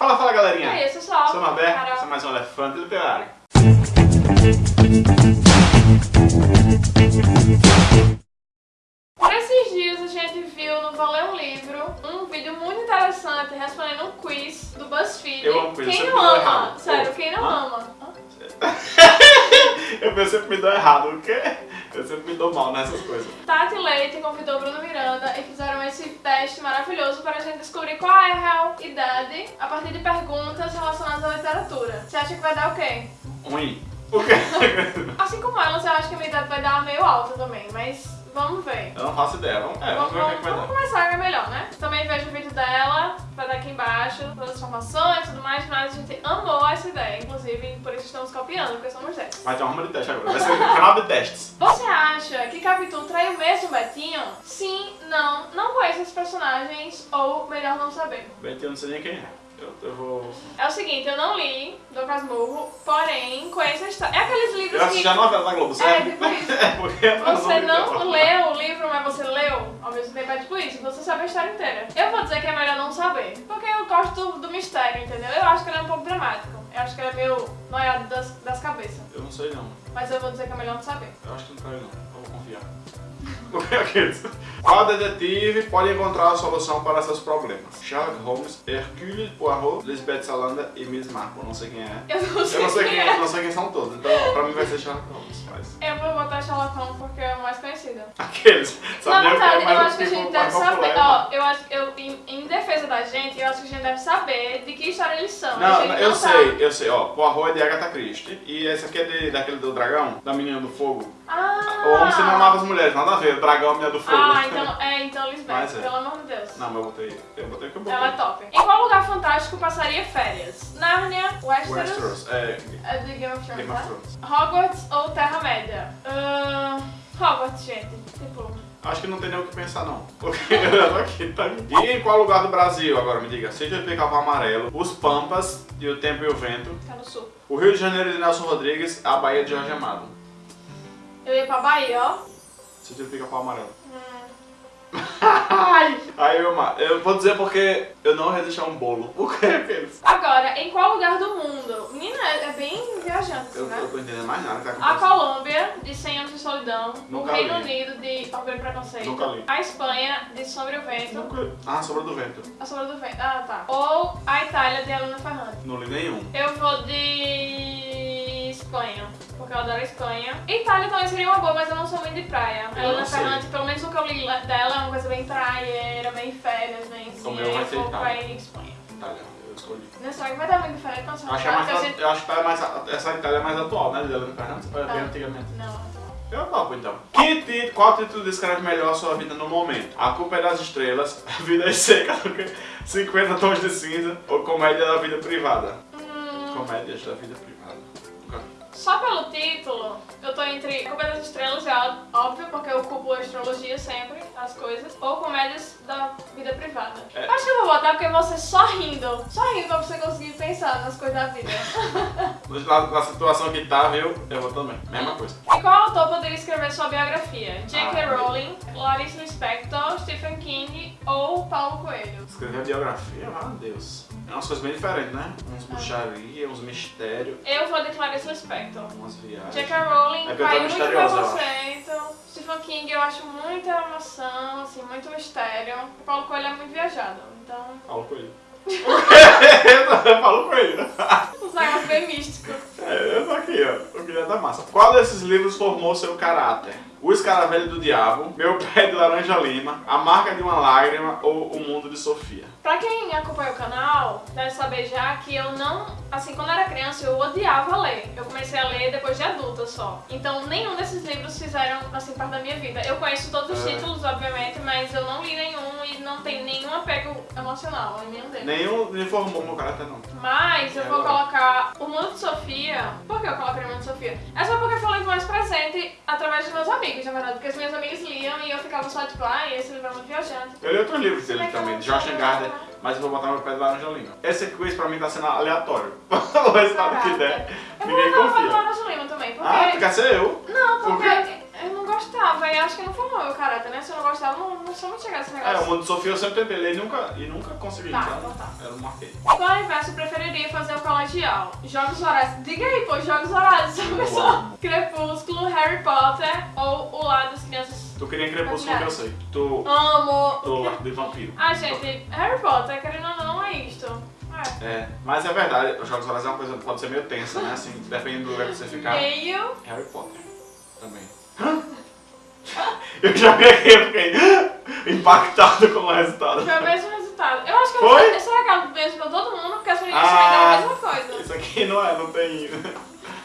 Fala, fala galerinha! É isso, pessoal. Sou Mabé, sou mais um elefante literário. Por esses dias a gente viu no Vou Ler um Livro um vídeo muito interessante respondendo um quiz do BuzzFeed. Eu amo quiz, Quem não ama? Sério, quem não ama? Eu pensei que me dou errado, o quê? Eu sempre me dou mal nessas coisas. Tati Leite convidou o Bruno Miranda e fizeram esse teste maravilhoso para a gente descobrir qual é a real idade a partir de perguntas relacionadas à literatura. Você acha que vai dar o quê? Ruim. O quê? Assim como ela, você acha que a minha idade vai dar meio alta também, mas vamos ver. Eu não faço ideia. Vamos, é, vamos ver o que, que vai vamos dar. começar que é melhor, né? Também vejo o vídeo dela, vai dar aqui embaixo, todas as informações e tudo mais, mas a gente amou essa ideia, inclusive por isso estamos copiando, porque somos 10. Vai ter uma arma de teste agora. Vai ser um canal de testes. Você acha que Capitu traiu mesmo o Betinho? Sim, não, não conheço esses personagens, ou melhor não saber. Eu não sei nem quem é. Eu, eu vou... É o seguinte, eu não li Dom Casmurro, porém conheço a história. É aqueles livros Eu assisti que a novela da Globo, É, certo? tipo isso. É, porque... eu você não não leu o livro, mas você ao mesmo tempo. É tipo isso, você sabe a história inteira. Eu vou dizer que é melhor não saber, porque eu gosto do, mistério, entendeu? Eu acho que ele é um pouco dramático. Eu acho que ele é meio noiado das, das cabeças. Eu não sei não. Mas eu vou dizer que é melhor não saber. Eu acho que não caiu não. Eu vou confiar. Porque aqueles. Qual detetive pode encontrar a solução para seus problemas? Sherlock Holmes, Hercule Poirot, Lisbeth Salander e Miss Marple. Não sei quem é. Eu não sei, Eu não sei quem quem, é. não sei quem são todos. Então, pra mim vai ser Sherlock Holmes. Mas... Eu vou botar Sherlock Holmes Aqueles. Na verdade, eu acho que a gente deve saber. Ó, eu acho eu, em, em defesa da gente, eu acho que a gente deve saber de que história eles são. Não, eu não tá- sei, eu sei, ó. Poirot é de Agatha Christie. E esse aqui é de, daquele do dragão, da menina do fogo. Ah! O homem se não amava as mulheres, nada a ver. O dragão é a menina do fogo. Ah, então, é, então Lisbeth, é. pelo amor de Deus. Não, mas eu botei. Eu botei o que eu botei. Ela é top. Em qual lugar fantástico passaria férias? Nárnia, Westeros, Westeros, é. é de Game of Thrones, Game né? of Thrones. Hogwarts ou Terra-média? Ahn, Hogwarts, gente. Tipo, Acho que não tem nem o que pensar, não. Porque aqui, tá. E em qual lugar do Brasil, agora me diga? Seja o Pica-Pau Amarelo, os Pampas e o Tempo e o Vento, fica no sul. o Rio de Janeiro de Nelson Rodrigues, a Bahia de Jorge Amado. Eu ia pra Bahia, ó. Seja o Pica-Pau Amarelo. Hum, Ai! Aí eu, ma- eu vou dizer porque eu não resisti a um bolo. Por que aqueles? Agora, em qual lugar do mundo? Menina, assim, Eu, né? eu tô entendendo mais nada que tá A. Colômbia, de 100 anos de solidão. Nunca o Reino li. Unido, de Orgulho e Preconceito. Nunca li. A Espanha, de Sobre o Vento. Nunca- Ah, Sombra do Vento. A Sombra do Vento. Ah, tá. Ou a Itália, de Helena Ferrante. Não li nenhum. Eu vou de Espanha, porque eu adoro a Espanha. Itália também seria uma boa, mas eu não sou muito de praia. Eu Helena não. Ferrante, pelo menos o que eu li dela é uma coisa bem praieira, bem férias, bem assim. O meu vai eu ser vou Itália. pra ir Espanha. Itália, escolhi. Nessa hora que vai dar muito diferente é porque a gente- eu acho que tá mais, essa Itália é mais atual, né? Helena Fernandes? Ou é bem antigamente? Não, não. Eu topo então. Que ti- qual título descreve melhor a sua vida no momento? A culpa é das estrelas, a vida é seca, 50 tons de cinza ou comédia da vida privada? Hum, Comédias da vida privada. Só pelo título, eu tô entre Comédia das Estrelas, é óbvio, porque eu culpo a astrologia sempre, as coisas, ou Comédias da Vida Privada. É. Acho que eu vou botar porque você só rindo, só rindo pra você conseguir pensar nas coisas da vida. Na, na situação que tá, viu? Eu vou também. Mesma coisa. E qual autor poderia escrever sua biografia? J.K. Ah, Rowling, Clarice Lispector, Stephen King ou Paulo Coelho? Escrever biografia, meu Deus. É umas coisas bem diferentes, né? Uns bruxaria, uns mistérios, Eu vou de Clarice Lispector. umas viagens. J.K. Rowling É caiu muito preconceito. Stephen King eu acho muita emoção, assim, muito mistério. O Paulo Coelho é muito viajado, então Paulo Coelho. Eu falo Coelho. os negócios bem místicos. É, eu tô aqui, ó. O filho da massa. Qual desses livros formou seu caráter? O Escaravelho do Diabo, Meu Pé de Laranja Lima, A Marca de uma Lágrima ou O Mundo de Sofia? Pra quem acompanha o canal, deve saber já que eu não. Assim, quando eu era criança, eu odiava ler. Eu comecei a ler depois de adulta só. Então, nenhum desses livros fizeram, assim, parte da minha vida. Eu conheço todos os É. títulos, obviamente, mas eu não li nenhum não tenho nenhum apego emocional em nenhum deles. Nenhum me formou meu caráter, não. Mas eu E vou agora? colocar o Mundo de Sofia. Por que eu colocaria o Mundo de Sofia? É só porque foi o livro mais presente através dos meus amigos, na verdade. Porque as minhas amigas liam e eu ficava só tipo, ai, esse livro é muito viajante. Eu li outros livros dele é também, de Josh né? mas eu vou botar meu pé de laranja lima. Esse quiz pra mim tá sendo aleatório. o resultado que der, Eu vou ninguém colocar o confia. Laranja Lima também, porque... Ah, quer ser eu? Não, Por porque eu não gostava, e acho que não foi meu caráter, né? Se eu não gostava, não, não sou muito chegada nesse É, o negócio. mundo de Sofia eu sempre tentei e nunca, e nunca consegui. Tá, então, tá. Era um marquei. Qual universo preferiria fazer o colegial? Jogos Vorazes. Diga aí, pô, Jogos Vorazes, essa pessoa. amo. Crepúsculo, Harry Potter ou O Lado das Crianças. Tu queria em Crepúsculo que eu sei. Tu, Amo. tu lá de vampiro. Ah, gente, Harry Potter, querendo ou não, é isto. É. É, mas é verdade, os Jogos Vorazes é uma coisa que pode ser meio tensa, né? Assim, dependendo do lugar que você ficar. Meio. Harry Potter também. Eu já peguei, eu fiquei impactado com o resultado. Foi o mesmo resultado. Eu acho que Foi? eu, que eu mesmo pra todo mundo, porque as meninas também deram a mesma coisa. Isso aqui não é, não tem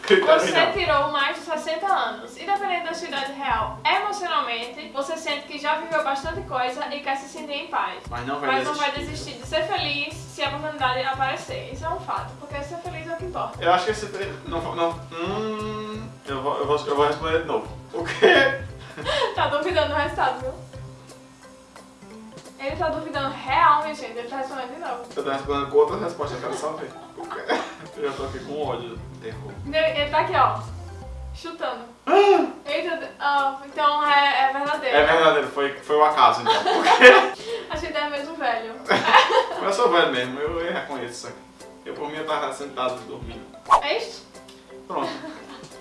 Você não. tirou mais de 60 anos. E dependendo da sua idade real, emocionalmente, você sente que já viveu bastante coisa e quer se sentir em paz. Mas não vai Mas não desistir. vai desistir de ser feliz se a oportunidade aparecer. Isso é um fato, porque ser feliz é o que importa. Eu acho que esse. Não, não. Hum. Eu vou, eu, vou, eu vou responder de novo. O quê? Tá duvidando do resultado, viu? Ele tá duvidando real, minha gente. Ele tá respondendo de novo. Eu tô respondendo com outra resposta, eu quero quê? Eu já tô aqui com ódio. Terror. Ele, ele tá aqui, ó. Chutando. Eita, ah, então é, é verdadeiro. É verdadeiro, foi, foi o acaso então. O quê? A gente é mesmo velho. Eu sou velho mesmo, eu, eu reconheço isso aqui. Eu por mim eu tava sentado dormindo. É isso? Pronto.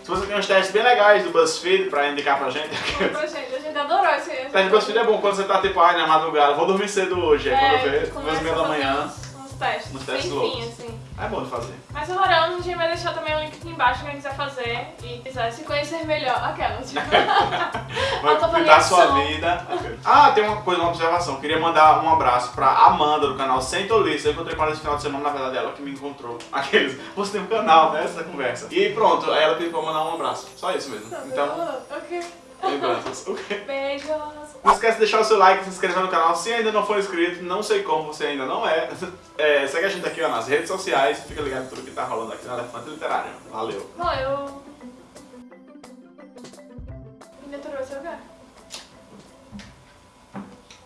Se você tem uns testes bem legais do BuzzFeed pra indicar pra gente. Pra gente. A gente adorou esse. teste do BuzzFeed é bom quando você tá tipo, ai, na madrugada, vou dormir cedo hoje. Aí quando vê, começa duas e meia a da manhã. Uns, uns testes. Uns testes loucos. fim, assim. É bom de fazer. Mas adoramos, a gente vai deixar também o link aqui embaixo quem quiser fazer e quiser se conhecer melhor. Aquela, tipo. Vai cuidar da sua vida. Ah, tem uma coisa, uma observação. Queria mandar um abraço pra Amanda do canal Sem Tolice. Eu encontrei com ela esse final de semana, na verdade, ela que me encontrou. Aqueles. Você tem um canal, né? Essa conversa. E pronto, ela pediu pra mandar um abraço. Só isso mesmo. Então, Ok. lembranças. Ok. Beijos. Não esquece de deixar o seu like, se inscrever no canal se ainda não for inscrito. Não sei como você ainda não é. É, segue a gente aqui ó, nas redes sociais. Fica ligado em tudo que tá rolando aqui na Elefante Literário. Valeu. Valeu. Miniatura vai ser o quê?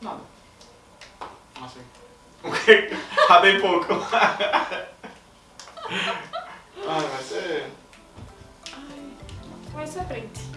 Nada. Assim. O quê? Ah, bem pouco. ah, vai ser. Vai ser print.